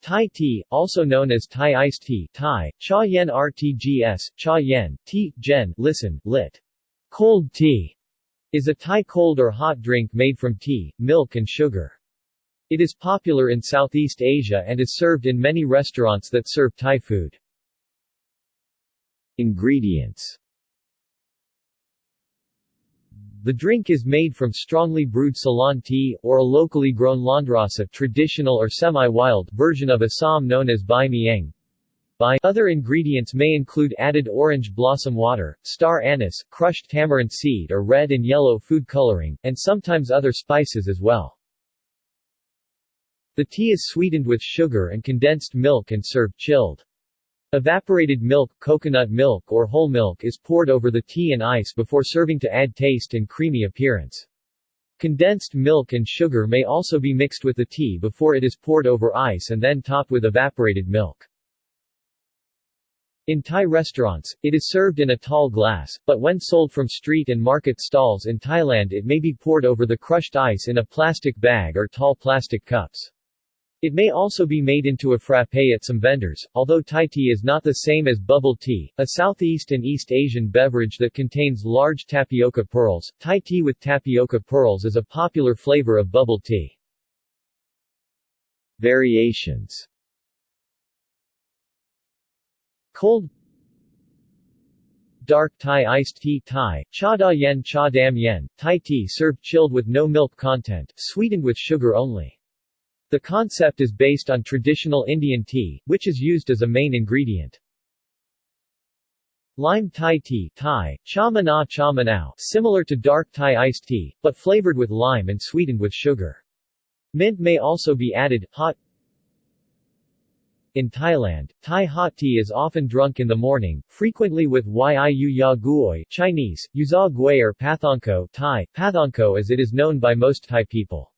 Thai tea, also known as Thai iced tea Thai, cha yen rtgs, cha yen, tea, gen, listen, lit. Cold tea, is a Thai cold or hot drink made from tea, milk and sugar. It is popular in Southeast Asia and is served in many restaurants that serve Thai food. Ingredients the drink is made from strongly brewed Ceylon tea, or a locally grown landrace traditional or semi-wild version of Assam known as Bai Mieng. Bai. Other ingredients may include added orange blossom water, star anise, crushed tamarind seed or red and yellow food coloring, and sometimes other spices as well. The tea is sweetened with sugar and condensed milk and served chilled. Evaporated milk, coconut milk or whole milk is poured over the tea and ice before serving to add taste and creamy appearance. Condensed milk and sugar may also be mixed with the tea before it is poured over ice and then topped with evaporated milk. In Thai restaurants, it is served in a tall glass, but when sold from street and market stalls in Thailand it may be poured over the crushed ice in a plastic bag or tall plastic cups. It may also be made into a frappe at some vendors, although Thai tea is not the same as bubble tea, a Southeast and East Asian beverage that contains large tapioca pearls. Thai tea with tapioca pearls is a popular flavor of bubble tea. Variations Cold Dark Thai iced tea Thai, cha da yen cha dam yen, Thai tea served chilled with no milk content, sweetened with sugar only. The concept is based on traditional Indian tea, which is used as a main ingredient. Lime Thai tea Thai, cha mana cha manao, similar to dark Thai iced tea, but flavored with lime and sweetened with sugar. Mint may also be added. Hot In Thailand, Thai hot tea is often drunk in the morning, frequently with yu ya guoi Chinese, yuza gui or pathonko Thai, pathonko as it is known by most Thai people.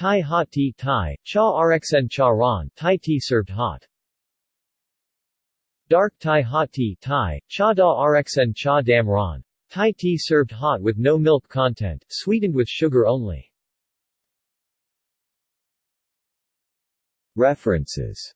Thai hot tea Thai, cha rxn cha ron, Thai tea served hot. Dark Thai hot tea Thai, cha da rxn cha dam ron. Thai tea served hot with no milk content, sweetened with sugar only. References